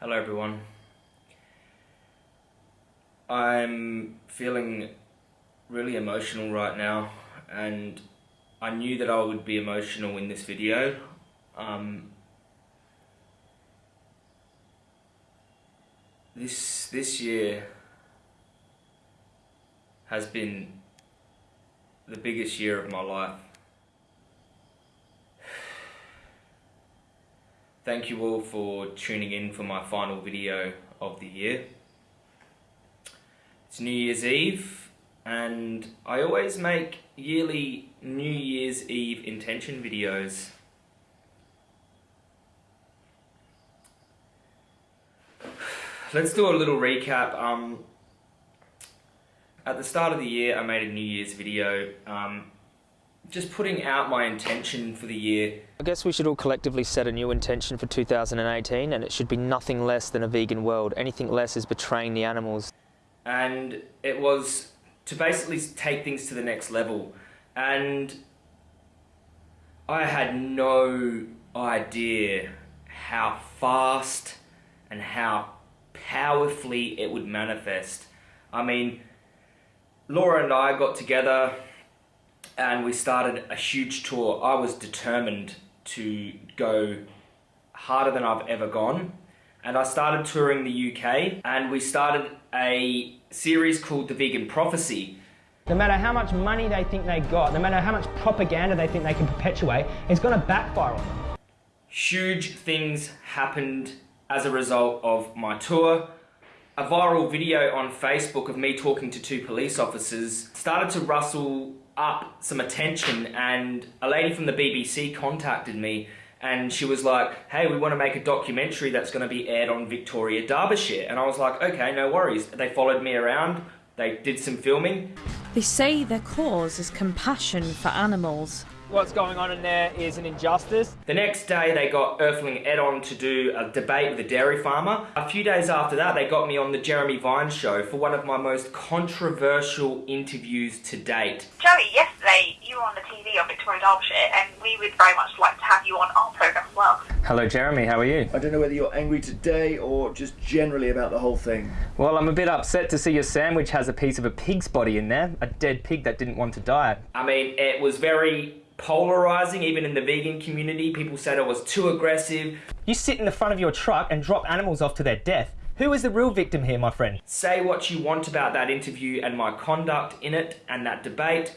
Hello everyone. I'm feeling really emotional right now and I knew that I would be emotional in this video. Um, this this year has been the biggest year of my life. Thank you all for tuning in for my final video of the year. It's New Year's Eve and I always make yearly New Year's Eve intention videos. Let's do a little recap. Um, at the start of the year I made a New Year's video um, just putting out my intention for the year. I guess we should all collectively set a new intention for 2018 and it should be nothing less than a vegan world. Anything less is betraying the animals. And it was to basically take things to the next level. And I had no idea how fast and how powerfully it would manifest. I mean, Laura and I got together and we started a huge tour. I was determined to go harder than I've ever gone. And I started touring the UK and we started a series called The Vegan Prophecy. No matter how much money they think they got, no matter how much propaganda they think they can perpetuate, it's going to backfire on them. Huge things happened as a result of my tour a viral video on Facebook of me talking to two police officers started to rustle up some attention and a lady from the BBC contacted me and she was like, hey, we want to make a documentary that's going to be aired on Victoria, Derbyshire. And I was like, okay, no worries. They followed me around, they did some filming. They say their cause is compassion for animals what's going on in there is an injustice. The next day they got Earthling Ed on to do a debate with a dairy farmer. A few days after that they got me on the Jeremy Vine show for one of my most controversial interviews to date. Joey, yesterday you were on the TV on Victoria Derbyshire and we would very much like to have you on our programme as well. Hello Jeremy, how are you? I don't know whether you're angry today or just generally about the whole thing. Well, I'm a bit upset to see your sandwich has a piece of a pig's body in there, a dead pig that didn't want to die. I mean, it was very polarizing even in the vegan community. People said I was too aggressive. You sit in the front of your truck and drop animals off to their death. Who is the real victim here, my friend? Say what you want about that interview and my conduct in it and that debate.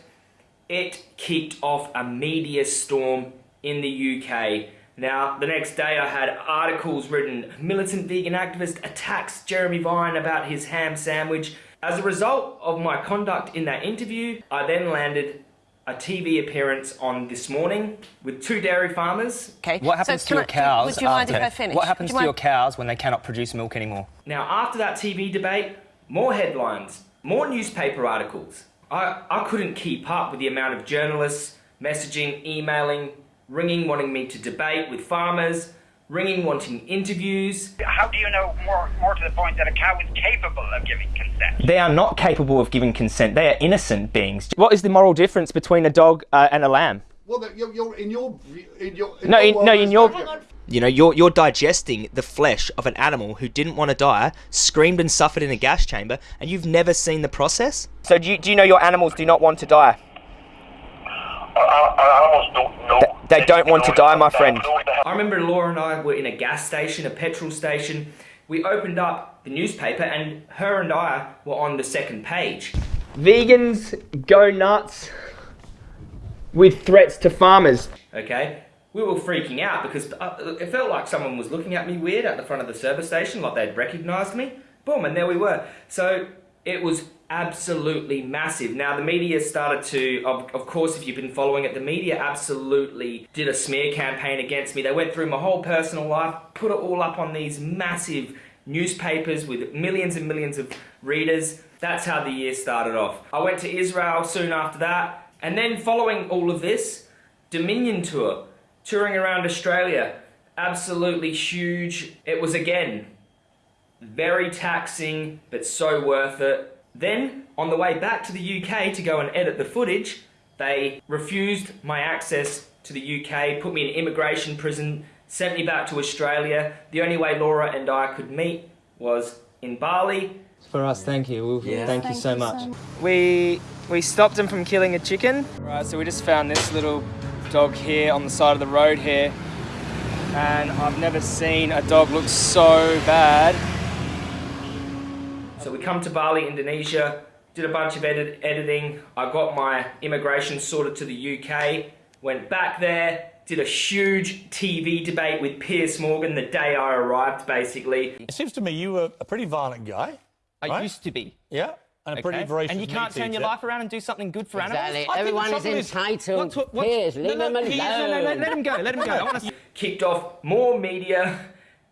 It kicked off a media storm in the UK. Now, the next day I had articles written, militant vegan activist attacks Jeremy Vine about his ham sandwich. As a result of my conduct in that interview, I then landed a TV appearance on This Morning with two dairy farmers. Okay. What happens so to your I, cows? would you mind after, if I finish? What happens you to your cows when they cannot produce milk anymore? Now, after that TV debate, more headlines, more newspaper articles. I, I couldn't keep up with the amount of journalists messaging, emailing, ringing, wanting me to debate with farmers, ringing wanting interviews. How do you know more, more to the point that a cow is capable of giving consent? They are not capable of giving consent. They are innocent beings. What is the moral difference between a dog uh, and a lamb? Well, you're, you're in your in your in no, your in, no, in your. You know, you're you're digesting the flesh of an animal who didn't want to die, screamed and suffered in a gas chamber, and you've never seen the process. So do you, do you know your animals do not want to die? animals don't know. They, they don't want to die, my friend. Remember Laura and I were in a gas station, a petrol station. We opened up the newspaper and her and I were on the second page. Vegans go nuts with threats to farmers. Okay, we were freaking out because uh, it felt like someone was looking at me weird at the front of the service station, like they'd recognized me. Boom, and there we were. So it was absolutely massive. Now the media started to, of, of course if you've been following it, the media absolutely did a smear campaign against me. They went through my whole personal life, put it all up on these massive newspapers with millions and millions of readers. That's how the year started off. I went to Israel soon after that, and then following all of this, Dominion Tour, touring around Australia, absolutely huge. It was again, very taxing, but so worth it. Then, on the way back to the UK to go and edit the footage, they refused my access to the UK, put me in immigration prison, sent me back to Australia. The only way Laura and I could meet was in Bali. For us, thank you. We'll, Thank, you so you much. so. We we stopped him from killing a chicken. Right, so we just found this little dog here on the side of the road here. And I've never seen a dog look so bad. So we come to Bali, Indonesia, did a bunch of edit- editing. I got my immigration sorted to the UK, went back there, did a huge TV debate with Piers Morgan the day I arrived, basically. It seems to me you were a pretty violent guy. I Right. used to be. Yeah. And a pretty okay? voracious And you can't turn your life around and do something good for Exactly. animals. I Everyone is trouble entitled. What's- what- what's- Piers, leave no, him no, alone. No, no, no, let him go. Let him go. I want to. Kicked off more media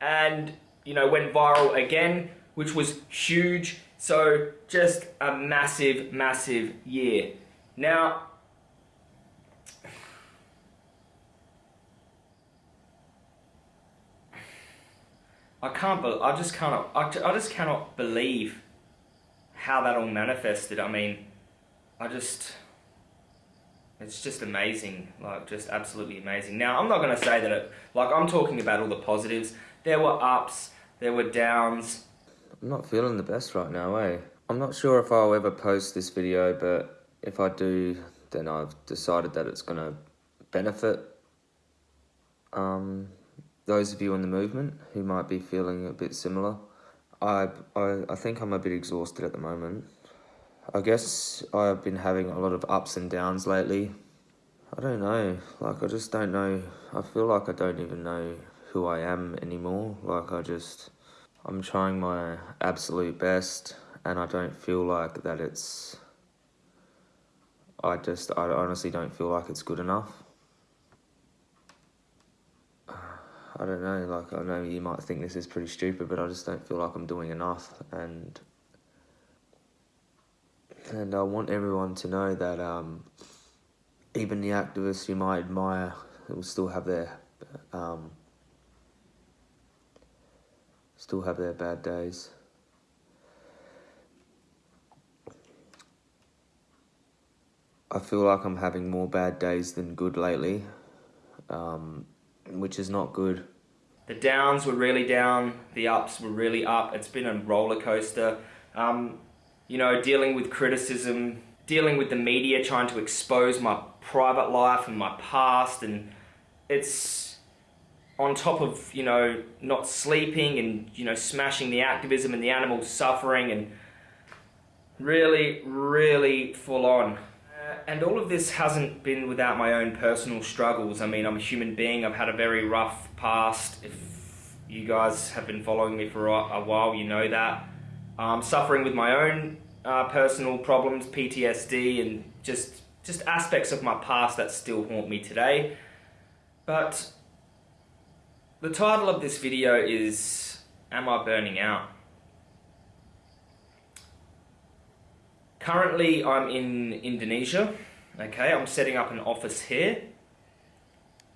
and, you know, went viral again, which was huge. So just a massive, massive year. Now, I can't. Be- I just cannot. I, I just cannot believe how that all manifested. I mean, I just. It's just amazing, like just absolutely amazing. Now I'm not gonna say that it. Like I'm talking about all the positives. There were ups. There were downs. I'm not feeling the best right now, eh? I'm not sure if I'll ever post this video, but if I do, then I've decided that it's gonna benefit um, those of you in the movement who might be feeling a bit similar. I, I, I think I'm a bit exhausted at the moment. I guess I've been having a lot of ups and downs lately. I don't know, like I just don't know. I feel like I don't even know who I am anymore. Like I just, I'm trying my absolute best and I don't feel like that it's, I just, I honestly don't feel like it's good enough. I don't know, like I know you might think this is pretty stupid, but I just don't feel like I'm doing enough and and I want everyone to know that um, even the activists you might admire will still have their um, still have their bad days. I feel like I'm having more bad days than good lately, um, which is not good. The downs were really down. The ups were really up. It's been a roller coaster. Um, you know, dealing with criticism, dealing with the media, trying to expose my private life and my past, and it's on top of you know not sleeping and you know smashing the activism and the animal suffering and really, really full on. Uh, and all of this hasn't been without my own personal struggles. I mean, I'm a human being. I've had a very rough past. If you guys have been following me for a, while, you know that. I'm suffering with my own uh, personal problems, PTSD, and just just aspects of my past that still haunt me today. But the title of this video is Am I Burning Out? Currently, I'm in Indonesia. Okay, I'm setting up an office here.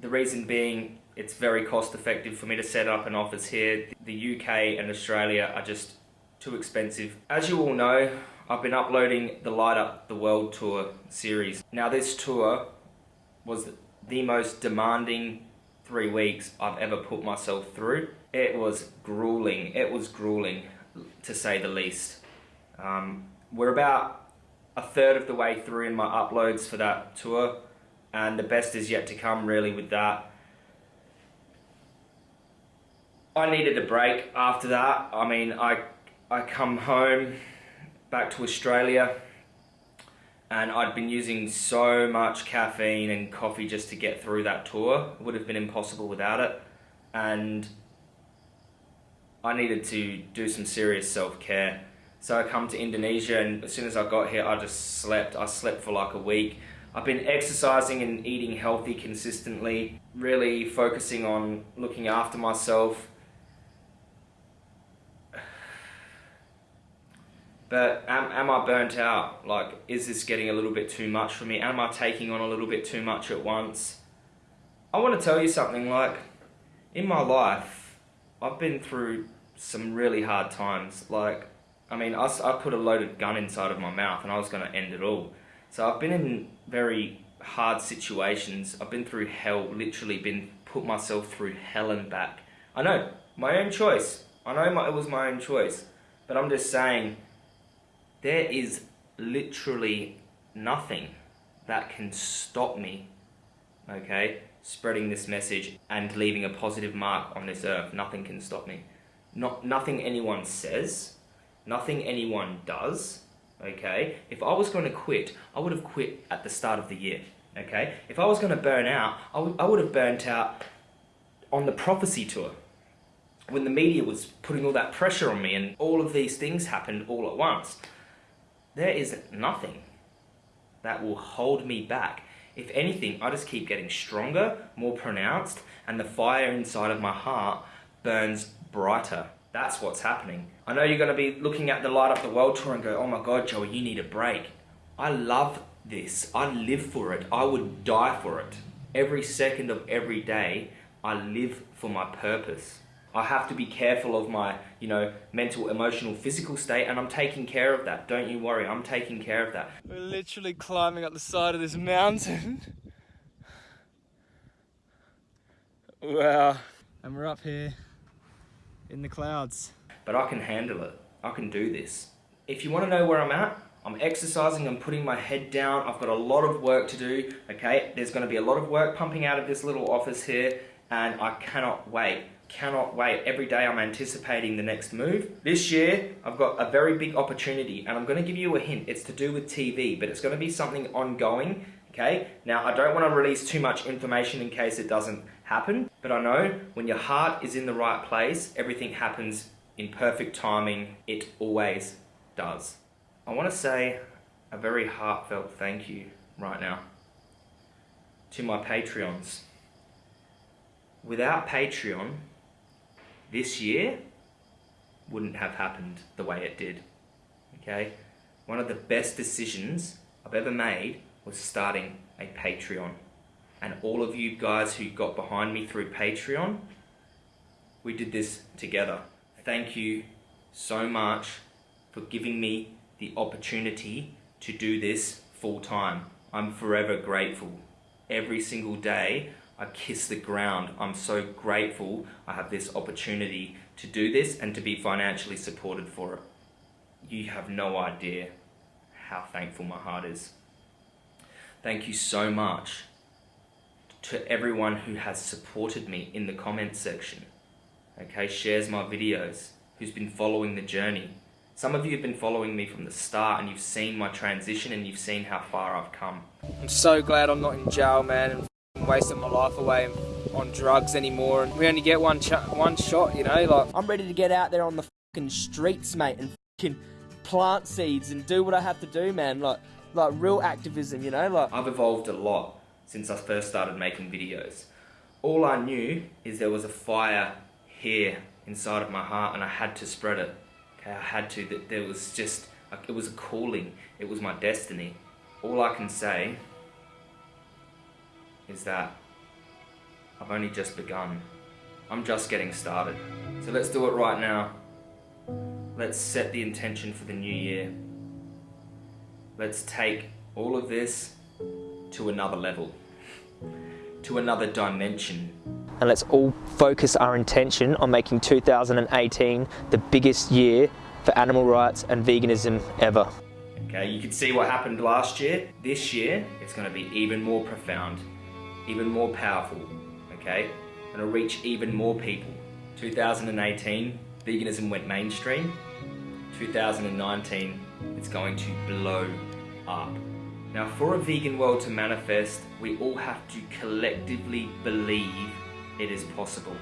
The reason being, it's very cost effective for me to set up an office here. The UK and Australia are just too expensive. As you all know, I've been uploading the Light Up the World Tour series. Now, this tour was the most demanding three weeks I've ever put myself through. It was grueling. It was grueling, to say the least. Um, we're about a third of the way through in my uploads for that tour, and the best is yet to come, really, with that. I needed a break after that. I mean, I, I come home back to Australia and I'd been using so much caffeine and coffee just to get through that tour. It would have been impossible without it. And I needed to do some serious self-care. So I come to Indonesia and as soon as I got here, I just slept. I slept for like a week. I've been exercising and eating healthy consistently, really focusing on looking after myself. But am, am I burnt out? Like, is this getting a little bit too much for me? Am I taking on a little bit too much at once? I want to tell you something, like, in my life, I've been through some really hard times. Like, I mean, I, I put a loaded gun inside of my mouth and I was going to end it all. So I've been in very hard situations. I've been through hell, literally been put myself through hell and back. I know, my own choice. I know my, it was my own choice. But I'm just saying, there is literally nothing that can stop me, okay, spreading this message and leaving a positive mark on this earth. Nothing can stop me. Not, nothing anyone says, nothing anyone does, okay? If I was going to quit, I would have quit at the start of the year, okay? If I was going to burn out, I would, I would have burnt out on the prophecy tour when the media was putting all that pressure on me and all of these things happened all at once. There is nothing that will hold me back. If anything, I just keep getting stronger, more pronounced, and the fire inside of my heart burns brighter. That's what's happening. I know you're going to be looking at the Light Up the World tour and go, oh my God, Joey, you need a break. I love this. I live for it. I would die for it. Every second of every day, I live for my purpose. I have to be careful of my, you know, mental, emotional, physical state, and I'm taking care of that. Don't you worry, I'm taking care of that. We're literally climbing up the side of this mountain. wow. And we're up here in the clouds. But I can handle it. I can do this. If you want to know where I'm at, I'm exercising, I'm putting my head down, I've got a lot of work to do, okay? There's going to be a lot of work pumping out of this little office here, and I cannot wait cannot wait. Every day I'm anticipating the next move. This year, I've got a very big opportunity and I'm gonna give you a hint. It's to do with TV, but it's gonna be something ongoing, okay? Now, I don't wanna release too much information in case it doesn't happen, but I know when your heart is in the right place, everything happens in perfect timing. It always does. I wanna say a very heartfelt thank you right now to my Patreons. Without Patreon, this year wouldn't have happened the way it did. Okay? One of the best decisions I've ever made was starting a Patreon. And all of you guys who got behind me through Patreon, we did this together. Thank you so much for giving me the opportunity to do this full time. I'm forever grateful. Every single day I kiss the ground. I'm so grateful I have this opportunity to do this and to be financially supported for it. You have no idea how thankful my heart is. Thank you so much to everyone who has supported me in the comments section. Okay, shares my videos, who's been following the journey. Some of you have been following me from the start and you've seen my transition and you've seen how far I've come. I'm so glad I'm not in jail, man wasting my life away on drugs anymore. And we only get one one shot, you know. Like I'm ready to get out there on the fucking streets, mate, and fucking plant seeds and do what I have to do, man. Like like real activism, you know. Like I've evolved a lot since I first started making videos. All I knew is there was a fire here inside of my heart, and I had to spread it. Okay, I had to. That there was just it was a calling. It was my destiny. All I can say is that I've only just begun. I'm just getting started. So let's do it right now. Let's set the intention for the new year. Let's take all of this to another level, to another dimension. And let's all focus our intention on making 2018 the biggest year for animal rights and veganism ever. Okay, you can see what happened last year. This year, it's going to be even more profound even more powerful, okay? And it'll reach even more people. 2018, veganism went mainstream. 2019, it's going to blow up. Now for a vegan world to manifest, we all have to collectively believe it is possible.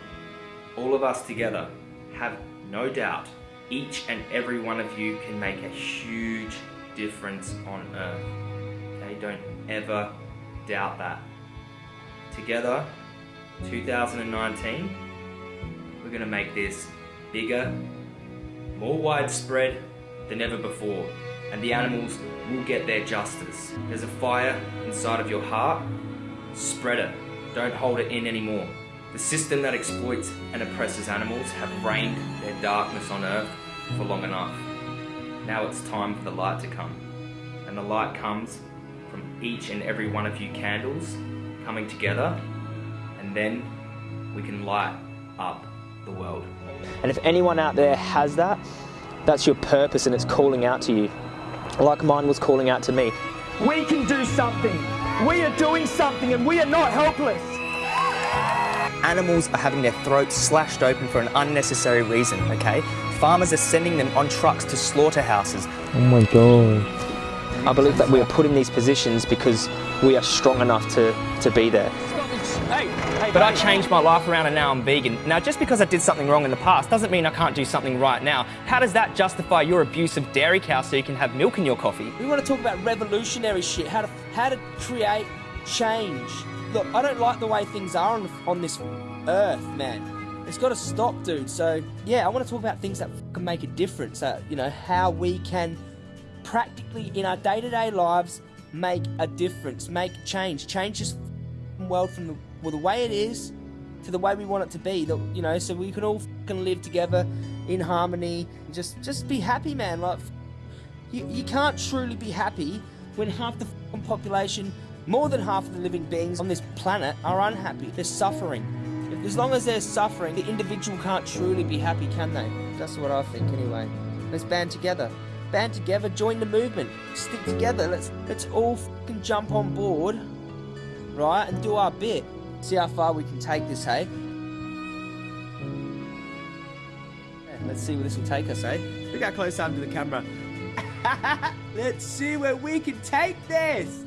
All of us together have no doubt each and every one of you can make a huge difference on earth. Okay, don't ever doubt that together 2019 we're going to make this bigger more widespread than ever before. And the animals will get their justice. There's a fire inside of your heart. Spread it. Don't hold it in anymore. The system that exploits and oppresses animals have reigned their darkness on earth for long enough. Now it's time for the light to come. And the light comes from each and every one of you candles coming together and then we can light up the world. And if anyone out there has that, that's your purpose and it's calling out to you. Like mine was calling out to me. We can do something. We are doing something and we are not helpless. Animals are having their throats slashed open for an unnecessary reason, okay? Farmers are sending them on trucks to slaughterhouses. Oh my god. I believe that we are put in these positions because we are strong enough to, to be there. But I changed my life around and now I'm vegan. Now, just because I did something wrong in the past doesn't mean I can't do something right now. How does that justify your abuse of dairy cows so you can have milk in your coffee? We want to talk about revolutionary shit, how to how to create change. Look, I don't like the way things are on, on this earth, man. It's got to stop, dude. So, yeah, I want to talk about things that can make a difference. Uh, you know, how we can practically in our day-to-day lives make a difference, make change, change this world from the, well, the way it is to the way we want it to be. That you know, so we can all fucking live together in harmony. Just, just be happy, man. Like, you, you can't truly be happy when half the population, more than half of the living beings on this planet, are unhappy. They're suffering. As long as they're suffering, the individual can't truly be happy, can they? That's what I think, anyway. Let's band together. Band together, join the movement. Stick together. Let's let's all fucking jump on board, right, and do our bit. See how far we can take this, hey? Let's see where this will take us, eh? Look how close am to the camera. Let's see where we can take this.